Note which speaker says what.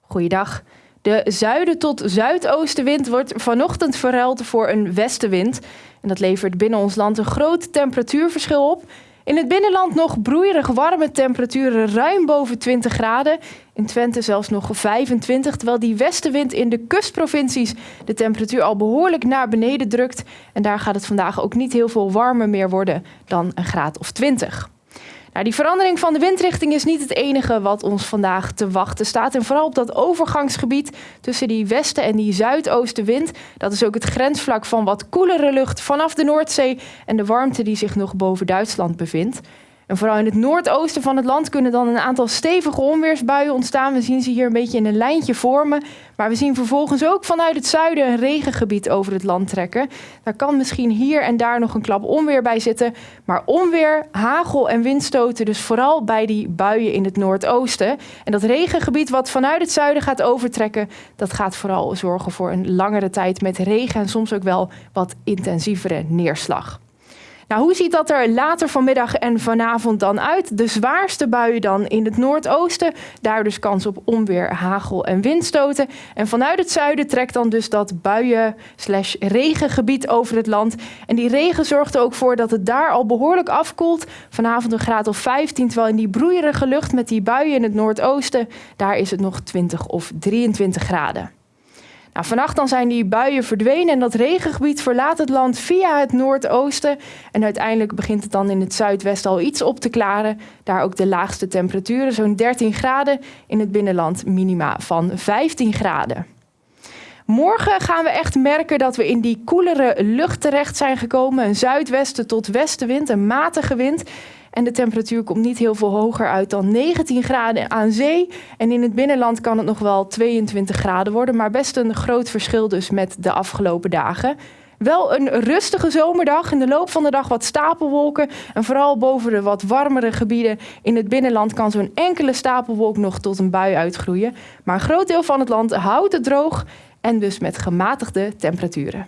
Speaker 1: Goeiedag. De zuiden tot zuidoostenwind wordt vanochtend verruild voor een westenwind. En dat levert binnen ons land een groot temperatuurverschil op. In het binnenland nog broeierig warme temperaturen ruim boven 20 graden. In Twente zelfs nog 25, terwijl die westenwind in de kustprovincies de temperatuur al behoorlijk naar beneden drukt. En daar gaat het vandaag ook niet heel veel warmer meer worden dan een graad of 20. Nou, die verandering van de windrichting is niet het enige wat ons vandaag te wachten staat. En vooral op dat overgangsgebied tussen die westen- en die zuidoostenwind. Dat is ook het grensvlak van wat koelere lucht vanaf de Noordzee en de warmte die zich nog boven Duitsland bevindt. En vooral in het noordoosten van het land kunnen dan een aantal stevige onweersbuien ontstaan. We zien ze hier een beetje in een lijntje vormen. Maar we zien vervolgens ook vanuit het zuiden een regengebied over het land trekken. Daar kan misschien hier en daar nog een klap onweer bij zitten. Maar onweer, hagel en windstoten dus vooral bij die buien in het noordoosten. En dat regengebied wat vanuit het zuiden gaat overtrekken... dat gaat vooral zorgen voor een langere tijd met regen... en soms ook wel wat intensievere neerslag. Nou, hoe ziet dat er later vanmiddag en vanavond dan uit? De zwaarste buien dan in het noordoosten. Daar dus kans op onweer, hagel en windstoten. En vanuit het zuiden trekt dan dus dat buien slash regengebied over het land. En die regen zorgt er ook voor dat het daar al behoorlijk afkoelt. Vanavond een graad of 15, terwijl in die broeierige lucht met die buien in het noordoosten... daar is het nog 20 of 23 graden. Nou, vannacht dan zijn die buien verdwenen en dat regengebied verlaat het land via het noordoosten. En uiteindelijk begint het dan in het zuidwesten al iets op te klaren. Daar ook de laagste temperaturen, zo'n 13 graden. In het binnenland minima van 15 graden. Morgen gaan we echt merken dat we in die koelere lucht terecht zijn gekomen. Een zuidwesten tot westenwind, een matige wind. En de temperatuur komt niet heel veel hoger uit dan 19 graden aan zee. En in het binnenland kan het nog wel 22 graden worden. Maar best een groot verschil dus met de afgelopen dagen. Wel een rustige zomerdag. In de loop van de dag wat stapelwolken. En vooral boven de wat warmere gebieden in het binnenland kan zo'n enkele stapelwolk nog tot een bui uitgroeien. Maar een groot deel van het land houdt het droog en dus met gematigde temperaturen.